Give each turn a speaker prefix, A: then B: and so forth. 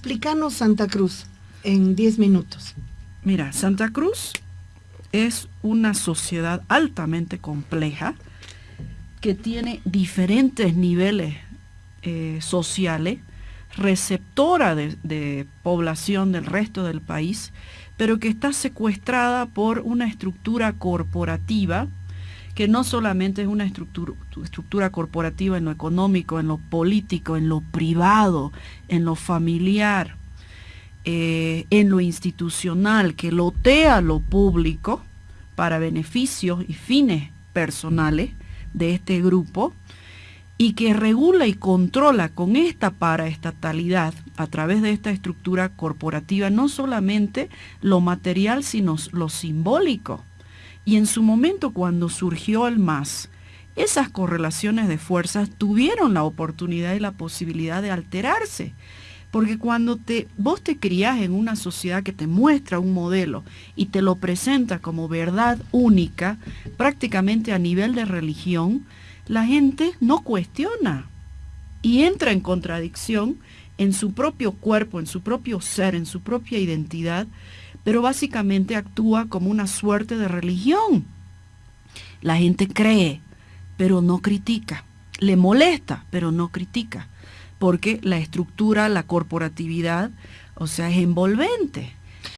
A: Explícanos Santa Cruz en 10 minutos.
B: Mira, Santa Cruz es una sociedad altamente compleja que tiene diferentes niveles eh, sociales, receptora de, población del resto del país, pero que está secuestrada por una estructura corporativa que no solamente es una estructura, corporativa en lo económico, en lo político, en lo privado, en lo familiar, eh, en lo institucional, que lotea lo público para beneficios y fines personales de este grupo, y que regula y controla con esta paraestatalidad a través de esta estructura corporativa no solamente lo material, sino lo simbólico. Y en su momento cuando surgió el MAS, esas correlaciones de fuerzas tuvieron la oportunidad y la posibilidad de alterarse. Porque cuando te, vos te criás en una sociedad que te muestra un modelo y te lo presenta como verdad única, prácticamente a nivel de religión, la gente no cuestiona y entra en contradicción en su propio cuerpo, en su propio ser, en su propia identidad, pero básicamente actúa como una suerte de religión. La gente cree, pero no critica. Le molesta, pero no critica. Porque la estructura, la corporatividad, o sea, es envolvente.